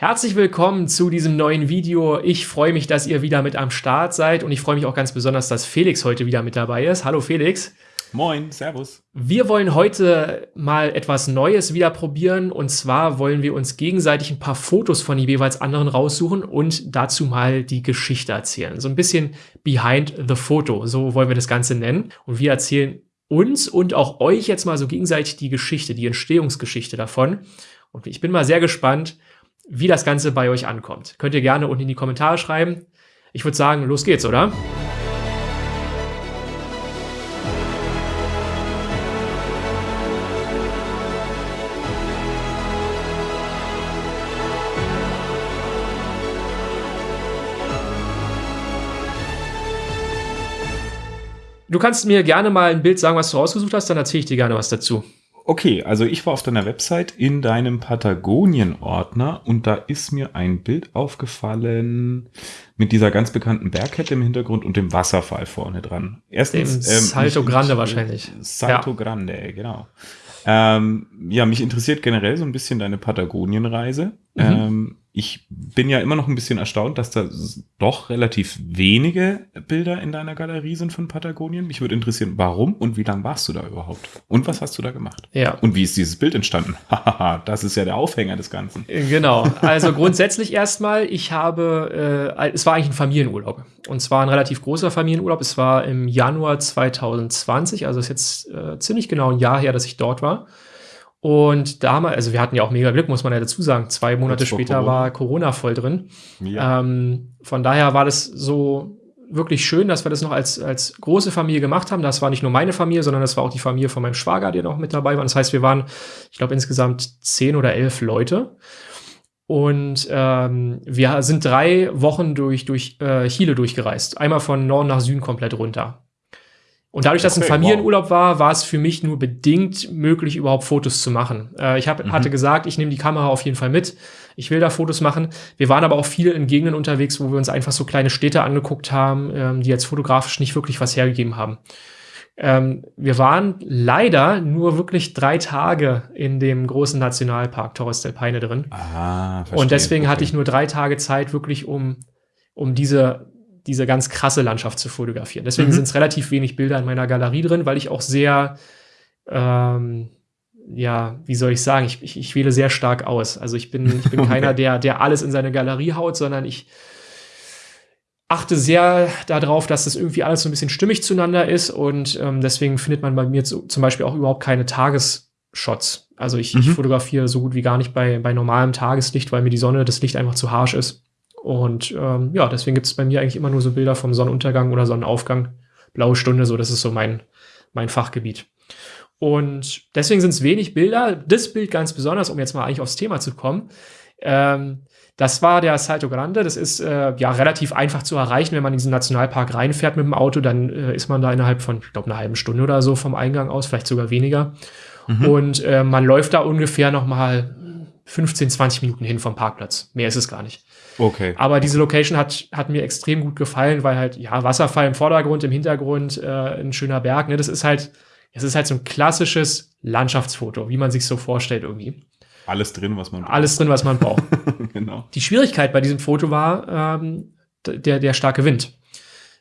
Herzlich willkommen zu diesem neuen Video. Ich freue mich, dass ihr wieder mit am Start seid und ich freue mich auch ganz besonders, dass Felix heute wieder mit dabei ist. Hallo Felix. Moin, Servus. Wir wollen heute mal etwas Neues wieder probieren und zwar wollen wir uns gegenseitig ein paar Fotos von jeweils anderen raussuchen und dazu mal die Geschichte erzählen. So ein bisschen behind the photo, so wollen wir das Ganze nennen. Und wir erzählen uns und auch euch jetzt mal so gegenseitig die Geschichte, die Entstehungsgeschichte davon. Und ich bin mal sehr gespannt, wie das Ganze bei euch ankommt. Könnt ihr gerne unten in die Kommentare schreiben. Ich würde sagen, los geht's, oder? Du kannst mir gerne mal ein Bild sagen, was du rausgesucht hast, dann erzähle ich dir gerne was dazu. Okay, also ich war auf deiner Website in deinem Patagonien-Ordner und da ist mir ein Bild aufgefallen mit dieser ganz bekannten Bergkette im Hintergrund und dem Wasserfall vorne dran. Erstens, dem ähm, Salto Grande wahrscheinlich. Salto ja. Grande, genau. Ähm, ja, mich interessiert generell so ein bisschen deine Patagonien-Reise. Mhm. Ähm, ich bin ja immer noch ein bisschen erstaunt, dass da doch relativ wenige Bilder in deiner Galerie sind von Patagonien. Mich würde interessieren, warum und wie lange warst du da überhaupt? Und was hast du da gemacht? Ja. Und wie ist dieses Bild entstanden? Hahaha, das ist ja der Aufhänger des Ganzen. Genau. Also grundsätzlich erstmal, ich habe, äh, es war eigentlich ein Familienurlaub. Und zwar ein relativ großer Familienurlaub. Es war im Januar 2020, also ist jetzt äh, ziemlich genau ein Jahr her, dass ich dort war. Und damals, also wir hatten ja auch mega Glück, muss man ja dazu sagen. Zwei Monate später Corona. war Corona voll drin. Ja. Ähm, von daher war das so wirklich schön, dass wir das noch als, als große Familie gemacht haben. Das war nicht nur meine Familie, sondern das war auch die Familie von meinem Schwager, die noch mit dabei war. Das heißt, wir waren, ich glaube, insgesamt zehn oder elf Leute. Und ähm, wir sind drei Wochen durch, durch äh, Chile durchgereist. Einmal von Norden nach Süden komplett runter. Und dadurch, dass okay, ein Familienurlaub wow. war, war es für mich nur bedingt möglich, überhaupt Fotos zu machen. Äh, ich hab, mhm. hatte gesagt, ich nehme die Kamera auf jeden Fall mit. Ich will da Fotos machen. Wir waren aber auch viel in Gegenden unterwegs, wo wir uns einfach so kleine Städte angeguckt haben, ähm, die jetzt fotografisch nicht wirklich was hergegeben haben. Ähm, wir waren leider nur wirklich drei Tage in dem großen Nationalpark Torres del Paine drin. Ah, verstehe. Und deswegen okay. hatte ich nur drei Tage Zeit, wirklich um, um diese diese ganz krasse Landschaft zu fotografieren. Deswegen mhm. sind es relativ wenig Bilder in meiner Galerie drin, weil ich auch sehr, ähm, ja, wie soll ich sagen, ich, ich, ich wähle sehr stark aus. Also ich bin, ich bin okay. keiner, der, der alles in seine Galerie haut, sondern ich achte sehr darauf, dass das irgendwie alles so ein bisschen stimmig zueinander ist und ähm, deswegen findet man bei mir zu, zum Beispiel auch überhaupt keine Tagesshots. Also ich, mhm. ich fotografiere so gut wie gar nicht bei, bei normalem Tageslicht, weil mir die Sonne, das Licht einfach zu harsch ist. Und ähm, ja, deswegen gibt es bei mir eigentlich immer nur so Bilder vom Sonnenuntergang oder Sonnenaufgang. Blaue Stunde, so, das ist so mein, mein Fachgebiet. Und deswegen sind es wenig Bilder. Das Bild ganz besonders, um jetzt mal eigentlich aufs Thema zu kommen. Ähm, das war der Salto Grande. Das ist äh, ja relativ einfach zu erreichen, wenn man in diesen Nationalpark reinfährt mit dem Auto. Dann äh, ist man da innerhalb von, ich glaube, einer halben Stunde oder so vom Eingang aus, vielleicht sogar weniger. Mhm. Und äh, man läuft da ungefähr noch mal 15, 20 Minuten hin vom Parkplatz. Mehr ist es gar nicht. Okay. Aber diese Location hat, hat mir extrem gut gefallen, weil halt, ja, Wasserfall im Vordergrund, im Hintergrund äh, ein schöner Berg. Ne? Das ist halt, es ist halt so ein klassisches Landschaftsfoto, wie man sich so vorstellt irgendwie. Alles drin, was man braucht. Alles drin, was man braucht. genau. Die Schwierigkeit bei diesem Foto war ähm, der, der starke Wind.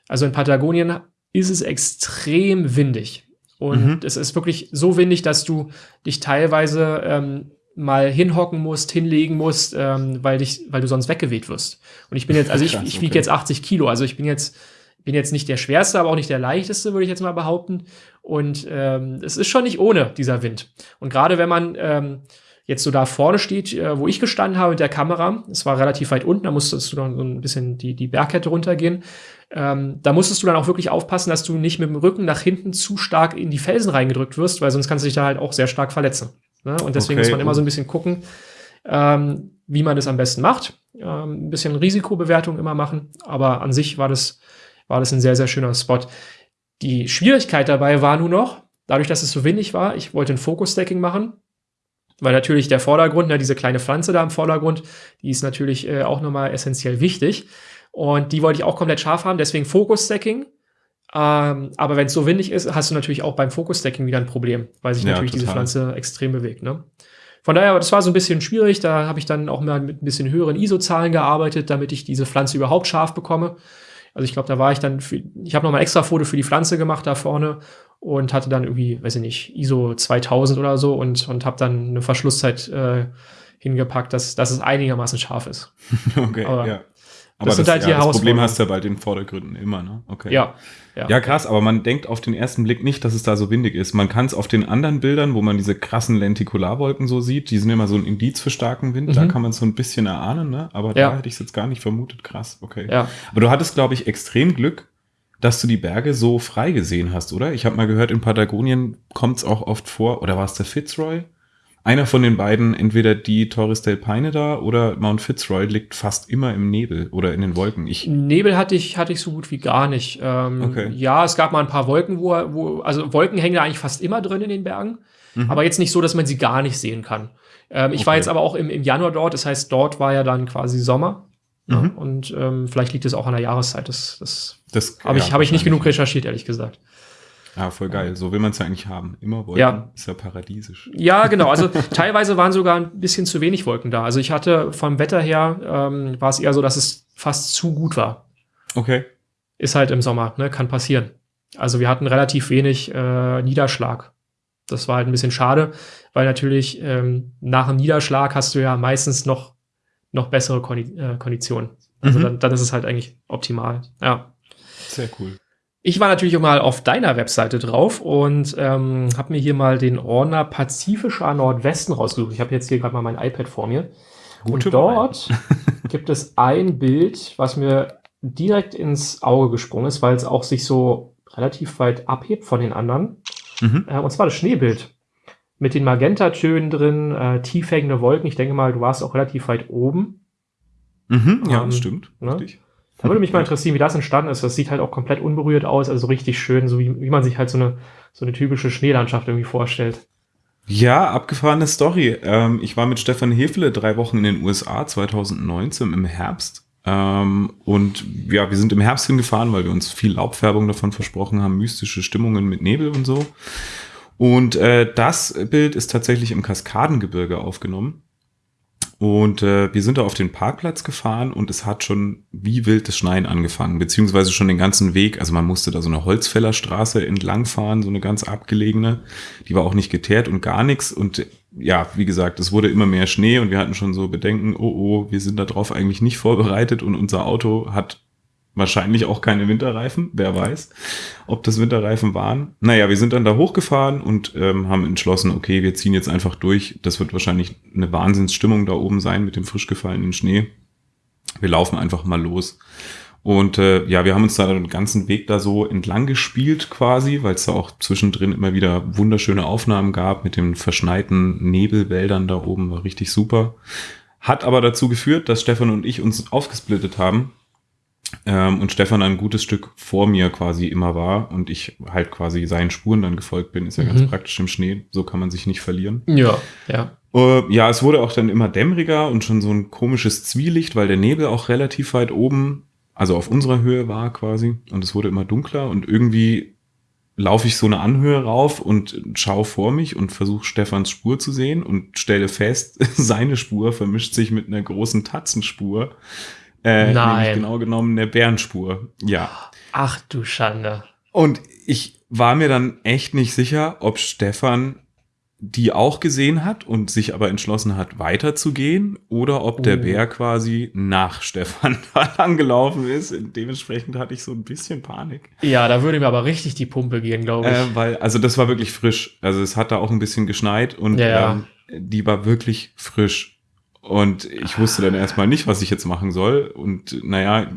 Also in Patagonien ist es extrem windig. Und mhm. es ist wirklich so windig, dass du dich teilweise ähm, mal hinhocken musst, hinlegen musst, ähm, weil dich, weil du sonst weggeweht wirst. Und ich bin jetzt, also ich, ich wiege okay. jetzt 80 Kilo, also ich bin jetzt, bin jetzt nicht der schwerste, aber auch nicht der leichteste, würde ich jetzt mal behaupten. Und ähm, es ist schon nicht ohne dieser Wind. Und gerade wenn man ähm, jetzt so da vorne steht, äh, wo ich gestanden habe mit der Kamera, es war relativ weit unten, da musstest du dann so ein bisschen die, die Bergkette runtergehen. Ähm, da musstest du dann auch wirklich aufpassen, dass du nicht mit dem Rücken nach hinten zu stark in die Felsen reingedrückt wirst, weil sonst kannst du dich da halt auch sehr stark verletzen. Ne? Und deswegen okay, muss man immer so ein bisschen gucken, ähm, wie man das am besten macht. Ähm, ein bisschen Risikobewertung immer machen, aber an sich war das, war das ein sehr, sehr schöner Spot. Die Schwierigkeit dabei war nur noch, dadurch, dass es so windig war, ich wollte ein Focus-Stacking machen, weil natürlich der Vordergrund, ne, diese kleine Pflanze da im Vordergrund, die ist natürlich äh, auch nochmal essentiell wichtig. Und die wollte ich auch komplett scharf haben, deswegen Focus-Stacking ähm, aber wenn es so windig ist, hast du natürlich auch beim Focus-Stacking wieder ein Problem, weil sich ja, natürlich total. diese Pflanze extrem bewegt. Ne? von daher, das war so ein bisschen schwierig. Da habe ich dann auch mal mit ein bisschen höheren ISO-Zahlen gearbeitet, damit ich diese Pflanze überhaupt scharf bekomme. Also ich glaube, da war ich dann, für, ich habe noch mal extra Foto für die Pflanze gemacht da vorne und hatte dann irgendwie, weiß ich nicht, ISO 2000 oder so und, und habe dann eine Verschlusszeit äh, hingepackt, dass, dass es einigermaßen scharf ist. okay, Aber ja. Das sind halt ja, das Problem hast du ja bei den Vordergründen immer, ne? Okay. Ja, ja. Ja, krass, aber man denkt auf den ersten Blick nicht, dass es da so windig ist. Man kann es auf den anderen Bildern, wo man diese krassen Lentikularwolken so sieht, die sind immer so ein Indiz für starken Wind, da Mhm. kann man es so ein bisschen erahnen, ne? Aber Ja. da hätte ich es jetzt gar nicht vermutet. Krass, okay. ja. Aber du hattest, glaube ich, extrem Glück, dass du die Berge so frei gesehen hast, oder? Ich habe mal gehört, in Patagonien kommt es auch oft vor, oder war es der Fitzroy? Einer von den beiden, entweder die Torres del Paine da oder Mount Fitzroy, liegt fast immer im Nebel oder in den Wolken. Ich, Nebel hatte ich, hatte ich so gut wie gar nicht. Ähm, Okay. Ja, es gab mal ein paar Wolken, wo, wo also Wolken hängen da eigentlich fast immer drin in den Bergen, Mhm. aber jetzt nicht so, dass man sie gar nicht sehen kann. Ähm, ich war Okay. jetzt aber auch im, im Januar dort, das heißt, dort war ja dann quasi Sommer. Mhm. und ähm, vielleicht liegt es auch an der Jahreszeit. Das, das das habe ich, ja, hab ich nicht genug recherchiert, ehrlich gesagt. Ja, voll geil. So will man es ja eigentlich haben. Immer Wolken Ja. ist ja paradiesisch. Ja, genau. Also teilweise waren sogar ein bisschen zu wenig Wolken da. Also ich hatte vom Wetter her, ähm, war es eher so, dass es fast zu gut war. Okay. Ist halt im Sommer, ne? kann passieren. Also wir hatten relativ wenig äh, Niederschlag. Das war halt ein bisschen schade, weil natürlich ähm, nach dem Niederschlag hast du ja meistens noch, noch bessere Kondi äh, Konditionen. Also Mhm. dann, dann ist es halt eigentlich optimal. Ja. Sehr cool. Ich war natürlich auch mal auf deiner Webseite drauf und ähm, habe mir hier mal den Ordner Pazifischer Nordwesten rausgesucht. Ich habe jetzt hier gerade mal mein iPad vor mir. Gute und dort gibt es ein Bild, was mir direkt ins Auge gesprungen ist, weil es auch sich so relativ weit abhebt von den anderen. Mhm. Äh, und zwar das Schneebild. Mit den Magentatönen drin, äh, tief hängende Wolken. Ich denke mal, du warst auch relativ weit oben. Mhm. Ja, Ähm, das stimmt. ne? Richtig. Da würde mich mal interessieren, wie das entstanden ist. Das sieht halt auch komplett unberührt aus, also richtig schön, so wie, wie man sich halt so eine, so eine typische Schneelandschaft irgendwie vorstellt. Ja, abgefahrene Story. Ähm, ich war mit Stefan Hefele drei Wochen in den USA 2019 im Herbst. Ähm, und ja, wir sind im Herbst hingefahren, weil wir uns viel Laubfärbung davon versprochen haben, mystische Stimmungen mit Nebel und so. Und äh, das Bild ist tatsächlich im Kaskadengebirge aufgenommen. Und äh, wir sind da auf den Parkplatz gefahren und es hat schon wie wild das Schneien angefangen, beziehungsweise schon den ganzen Weg. Also man musste da so eine Holzfällerstraße entlangfahren, so eine ganz abgelegene. Die war auch nicht geteert und gar nichts. Und ja, wie gesagt, es wurde immer mehr Schnee und wir hatten schon so Bedenken, oh oh, wir sind darauf eigentlich nicht vorbereitet und unser Auto hat wahrscheinlich auch keine Winterreifen, wer weiß, ob das Winterreifen waren. Naja, wir sind dann da hochgefahren und ähm, haben entschlossen, okay, wir ziehen jetzt einfach durch. Das wird wahrscheinlich eine Wahnsinnsstimmung da oben sein mit dem frisch gefallenen Schnee. Wir laufen einfach mal los. Und äh, ja, wir haben uns da den ganzen Weg da so entlang gespielt quasi, weil es da auch zwischendrin immer wieder wunderschöne Aufnahmen gab mit den verschneiten Nebelwäldern da oben, war richtig super. Hat aber dazu geführt, dass Stefan und ich uns aufgesplittet haben ähm, und Stefan ein gutes Stück vor mir quasi immer war und ich halt quasi seinen Spuren dann gefolgt bin. Ist ja ganz Mhm. praktisch im Schnee, so kann man sich nicht verlieren. Ja, ja. Äh, ja, es wurde auch dann immer dämmeriger und schon so ein komisches Zwielicht, weil der Nebel auch relativ weit oben, also auf unserer Höhe war quasi. Und es wurde immer dunkler und irgendwie laufe ich so eine Anhöhe rauf und schaue vor mich und versuche Stefans Spur zu sehen und stelle fest, seine Spur vermischt sich mit einer großen Tatzenspur. Äh, Nein. Genau genommen eine Bärenspur. Ja. Ach du Schande. Und ich war mir dann echt nicht sicher, ob Stefan die auch gesehen hat und sich aber entschlossen hat, weiterzugehen oder ob der Oh. Bär quasi nach Stefan da angelaufen ist. Dementsprechend hatte ich so ein bisschen Panik. Ja, da würde mir aber richtig die Pumpe gehen, glaube ich. Äh, weil, also das war wirklich frisch. Also es hat da auch ein bisschen geschneit und Ja, ja. ähm, die war wirklich frisch. Und ich wusste dann erstmal nicht, was ich jetzt machen soll. Und naja,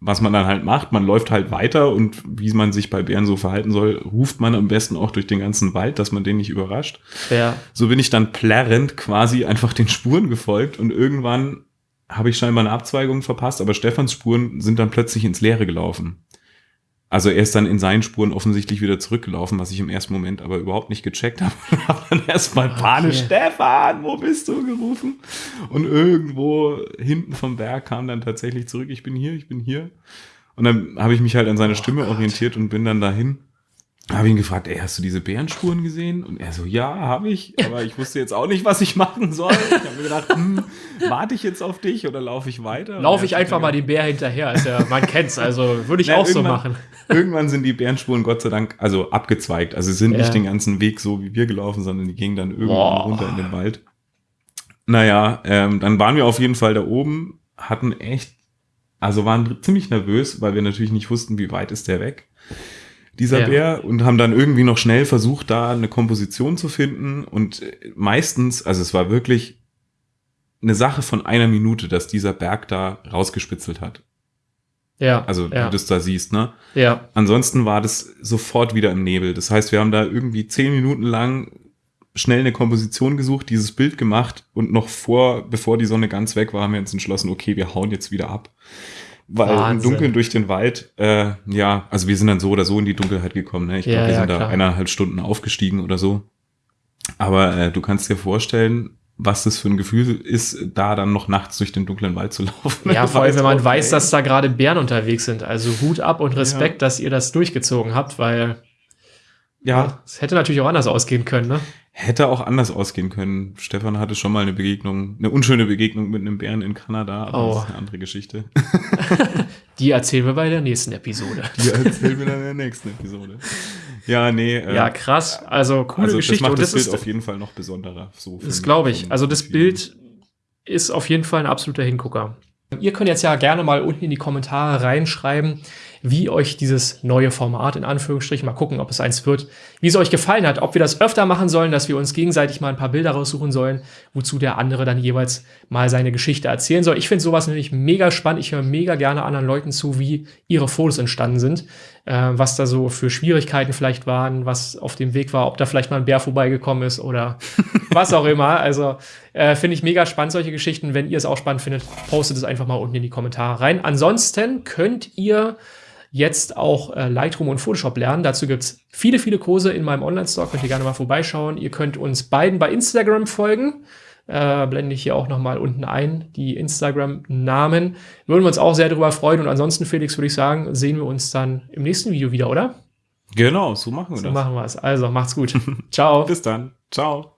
was man dann halt macht, man läuft halt weiter und wie man sich bei Bären so verhalten soll, ruft man am besten auch durch den ganzen Wald, dass man den nicht überrascht. ja. So bin ich dann plärrend quasi einfach den Spuren gefolgt und irgendwann habe ich scheinbar eine Abzweigung verpasst, aber Stefans Spuren sind dann plötzlich ins Leere gelaufen. Also er ist dann in seinen Spuren offensichtlich wieder zurückgelaufen, was ich im ersten Moment aber überhaupt nicht gecheckt habe. Und habe dann erstmal panisch, Okay. Stefan, wo bist du gerufen? Und irgendwo hinten vom Berg kam dann tatsächlich zurück, ich bin hier, ich bin hier. Und dann habe ich mich halt an seine Oh Stimme Gott. orientiert und bin dann dahin. Habe ihn gefragt, ey, hast du diese Bärenspuren gesehen? Und er so, ja, habe ich, aber ich wusste jetzt auch nicht, was ich machen soll. Ich habe mir gedacht, hm, warte ich jetzt auf dich oder laufe ich weiter? Laufe ich einfach mal den Bär hinterher. Ist ja, man kennt's, also würde ich Na, auch so machen. Irgendwann sind die Bärenspuren Gott sei Dank also abgezweigt. Also sie sind ja. nicht den ganzen Weg so wie wir gelaufen, sondern die gingen dann irgendwann Boah. runter in den Wald. Naja, ähm, dann waren wir auf jeden Fall da oben, hatten echt, also waren ziemlich nervös, weil wir natürlich nicht wussten, wie weit ist der weg dieser ja. Bär, und haben dann irgendwie noch schnell versucht, da eine Komposition zu finden. Und meistens, also es war wirklich eine Sache von einer Minute, dass dieser Berg da rausgespitzelt hat. Ja. Also ja. du das da siehst, ne? Ja. Ansonsten war das sofort wieder im Nebel. Das heißt, wir haben da irgendwie zehn Minuten lang schnell eine Komposition gesucht, dieses Bild gemacht und noch vor, bevor die Sonne ganz weg war, haben wir uns entschlossen, okay, wir hauen jetzt wieder ab. Weil Wahnsinn. im Dunkeln durch den Wald, äh, ja, also wir sind dann so oder so in die Dunkelheit gekommen. Ne? Ich glaube, ja, wir sind ja, da eineinhalb Stunden aufgestiegen oder so. Aber äh, du kannst dir vorstellen, was das für ein Gefühl ist, da dann noch nachts durch den dunklen Wald zu laufen. Ja, vor allem, wenn man weiß, dass da gerade Bären unterwegs sind. Also Hut ab und Respekt, ja. dass ihr das durchgezogen habt, weil ja, es hätte natürlich auch anders ausgehen können, ne? Hätte auch anders ausgehen können. Stefan hatte schon mal eine Begegnung, eine unschöne Begegnung mit einem Bären in Kanada, aber oh. das ist eine andere Geschichte. Die erzählen wir bei der nächsten Episode. Die erzählen wir dann in der nächsten Episode. Ja, nee. Äh, ja, krass. Also coole also, Geschichte. Das macht das, das Bild auf jeden Fall noch besonderer. So das glaube ich. Also das Bild ist auf jeden Fall ein absoluter Hingucker. Ihr könnt jetzt ja gerne mal unten in die Kommentare reinschreiben, wie euch dieses neue Format in Anführungsstrichen, mal gucken, ob es eins wird, wie es euch gefallen hat, ob wir das öfter machen sollen, dass wir uns gegenseitig mal ein paar Bilder raussuchen sollen, wozu der andere dann jeweils mal seine Geschichte erzählen soll. Ich finde sowas nämlich mega spannend. Ich höre mega gerne anderen Leuten zu, wie ihre Fotos entstanden sind, äh, was da so für Schwierigkeiten vielleicht waren, was auf dem Weg war, ob da vielleicht mal ein Bär vorbeigekommen ist oder was auch immer. Also äh, finde ich mega spannend, solche Geschichten. Wenn ihr es auch spannend findet, postet es einfach mal unten in die Kommentare rein. Ansonsten könnt ihr jetzt auch äh, Lightroom und Photoshop lernen. Dazu gibt es viele, viele Kurse in meinem Online-Store. Könnt ihr gerne mal vorbeischauen. Ihr könnt uns beiden bei Instagram folgen. Äh, blende ich hier auch noch mal unten ein, die Instagram-Namen. Würden wir uns auch sehr darüber freuen. Und ansonsten, Felix, würde ich sagen, sehen wir uns dann im nächsten Video wieder, oder? Genau, so machen wir so das. So machen wir es. Also, macht's gut. Ciao. Bis dann. Ciao.